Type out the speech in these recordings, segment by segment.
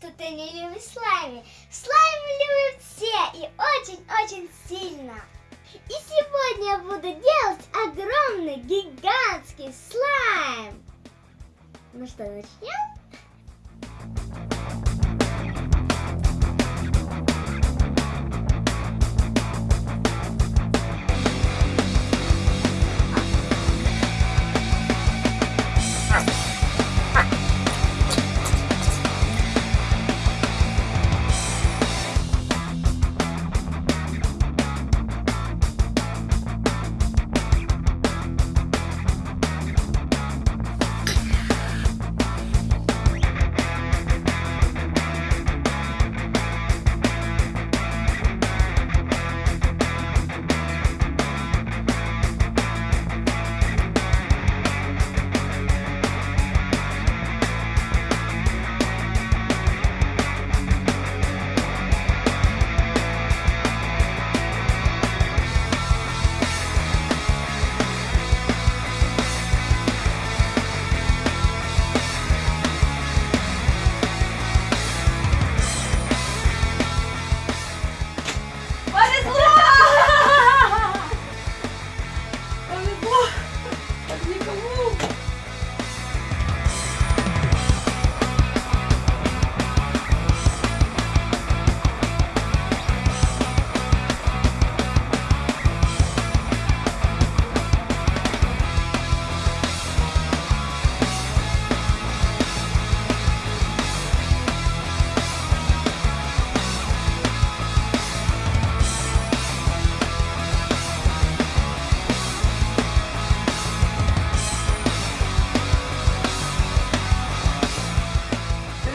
что ты не любишь слайм. Слайм любят все и очень-очень сильно. И сегодня я буду делать огромный гигантский слайм. Ну что, начнем?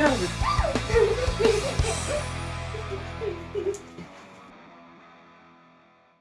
out of it.